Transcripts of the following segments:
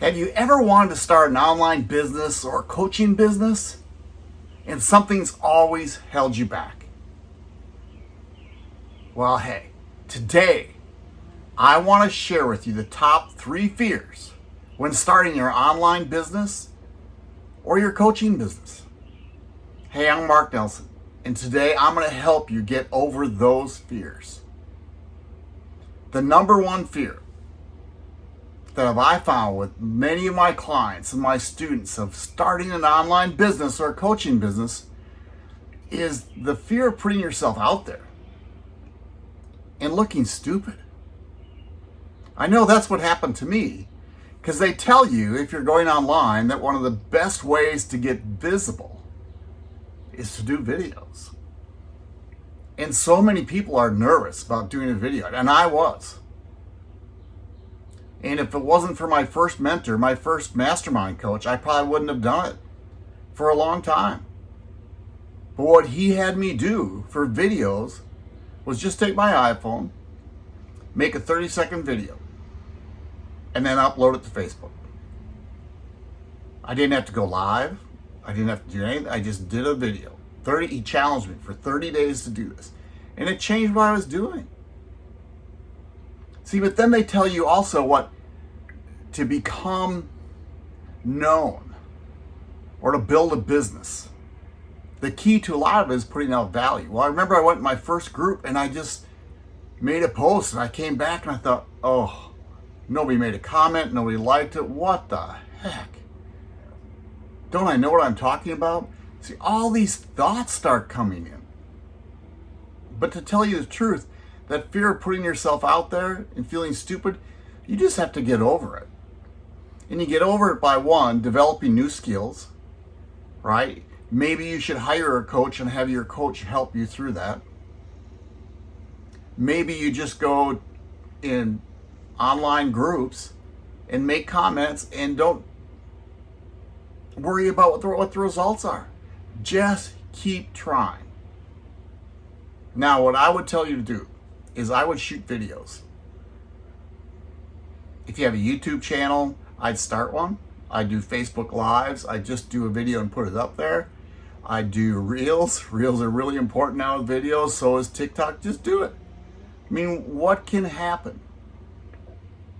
Have you ever wanted to start an online business or coaching business and something's always held you back? Well, hey, today I want to share with you the top three fears when starting your online business or your coaching business. Hey, I'm Mark Nelson, and today I'm going to help you get over those fears. The number one fear that I found with many of my clients and my students of starting an online business or a coaching business is the fear of putting yourself out there and looking stupid. I know that's what happened to me because they tell you if you're going online that one of the best ways to get visible is to do videos. And so many people are nervous about doing a video, and I was. And if it wasn't for my first mentor, my first mastermind coach, I probably wouldn't have done it for a long time. But what he had me do for videos was just take my iPhone, make a 30 second video, and then upload it to Facebook. I didn't have to go live. I didn't have to do anything. I just did a video. 30, he challenged me for 30 days to do this. And it changed what I was doing. See, but then they tell you also what to become known or to build a business. The key to a lot of it is putting out value. Well, I remember I went in my first group and I just made a post and I came back and I thought, oh, nobody made a comment, nobody liked it. What the heck? Don't I know what I'm talking about? See, all these thoughts start coming in. But to tell you the truth, that fear of putting yourself out there and feeling stupid, you just have to get over it. And you get over it by one, developing new skills, right? Maybe you should hire a coach and have your coach help you through that. Maybe you just go in online groups and make comments and don't worry about what the, what the results are. Just keep trying. Now, what I would tell you to do is I would shoot videos. If you have a YouTube channel, I'd start one. I do Facebook Lives. I just do a video and put it up there. I do Reels. Reels are really important now with videos. So is TikTok. Just do it. I mean, what can happen?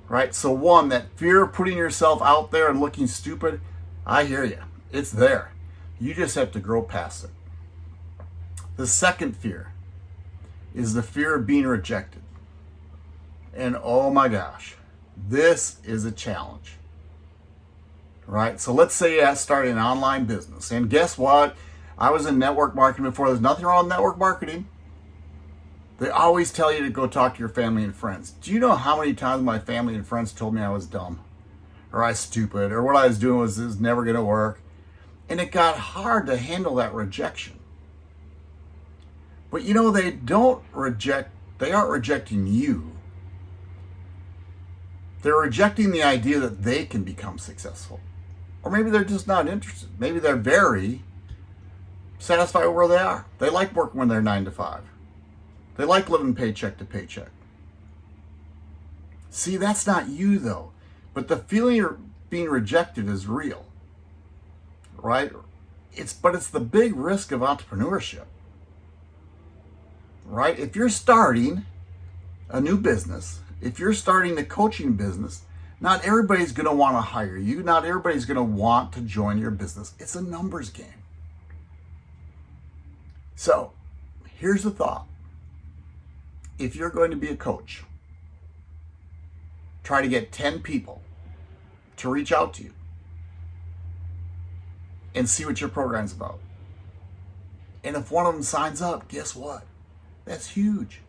Right? So one, that fear of putting yourself out there and looking stupid, I hear you. It's there. You just have to grow past it. The second fear is the fear of being rejected. And oh my gosh, this is a challenge. Right? So let's say I started an online business. And guess what? I was in network marketing before. There's nothing wrong with network marketing. They always tell you to go talk to your family and friends. Do you know how many times my family and friends told me I was dumb? Or I was stupid? Or what I was doing was, was never going to work? And it got hard to handle that rejection. But you know, they don't reject, they aren't rejecting you. They're rejecting the idea that they can become successful. Or maybe they're just not interested. Maybe they're very satisfied where they are. They like working when they're nine to five. They like living paycheck to paycheck. See, that's not you though. But the feeling of being rejected is real, right? It's, but it's the big risk of entrepreneurship right? If you're starting a new business, if you're starting a coaching business, not everybody's going to want to hire you. Not everybody's going to want to join your business. It's a numbers game. So here's the thought. If you're going to be a coach, try to get 10 people to reach out to you and see what your program's about. And if one of them signs up, guess what? That's huge.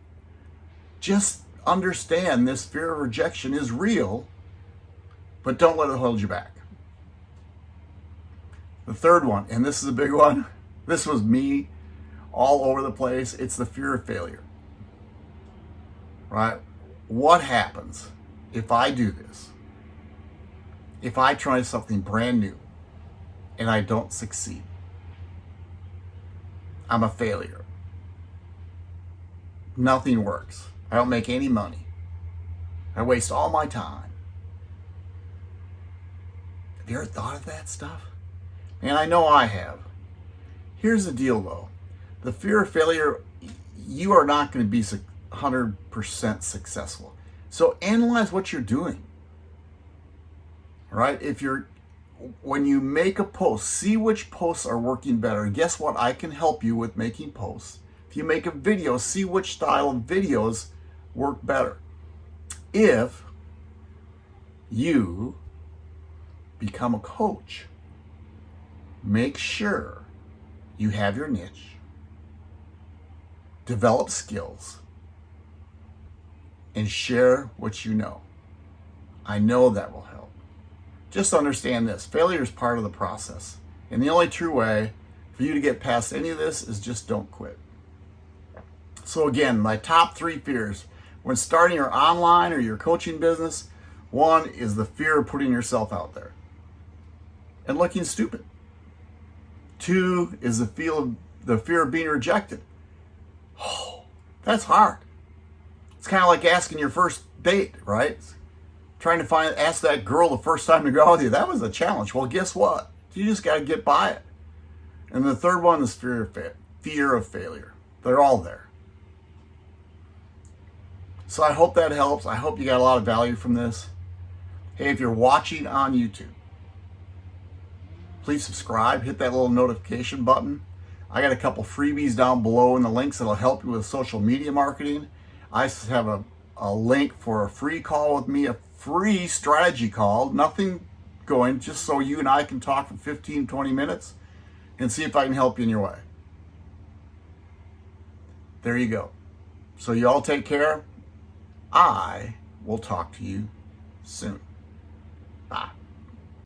Just understand this fear of rejection is real, but don't let it hold you back. The third one, and this is a big one, this was me all over the place. It's the fear of failure. Right? What happens if I do this? If I try something brand new and I don't succeed? I'm a failure nothing works. I don't make any money. I waste all my time. Have you ever thought of that stuff? And I know I have. Here's the deal though. The fear of failure, you are not going to be 100% successful. So analyze what you're doing. Right? If you're when you make a post, see which posts are working better. Guess what? I can help you with making posts. If you make a video, see which style of videos work better. If you become a coach, make sure you have your niche, develop skills, and share what you know. I know that will help. Just understand this failure is part of the process. And the only true way for you to get past any of this is just don't quit. So, again, my top three fears when starting your online or your coaching business one is the fear of putting yourself out there and looking stupid. Two is the feel of the fear of being rejected. Oh, that's hard. It's kind of like asking your first date, right? Trying to find ask that girl the first time to go out with you. That was a challenge. Well, guess what? You just got to get by it. And the third one is fear of fa- fear of failure. They're all there. So I hope that helps. I hope you got a lot of value from this. Hey, if you're watching on YouTube, please subscribe, hit that little notification button. I got a couple freebies down below in the links that'll help you with social media marketing. I have a, a link for a free call with me, a free strategy call, nothing going, just so you and I can talk for 15, 20 minutes and see if I can help you in your way. There you go. So you all take care. I will talk to you soon.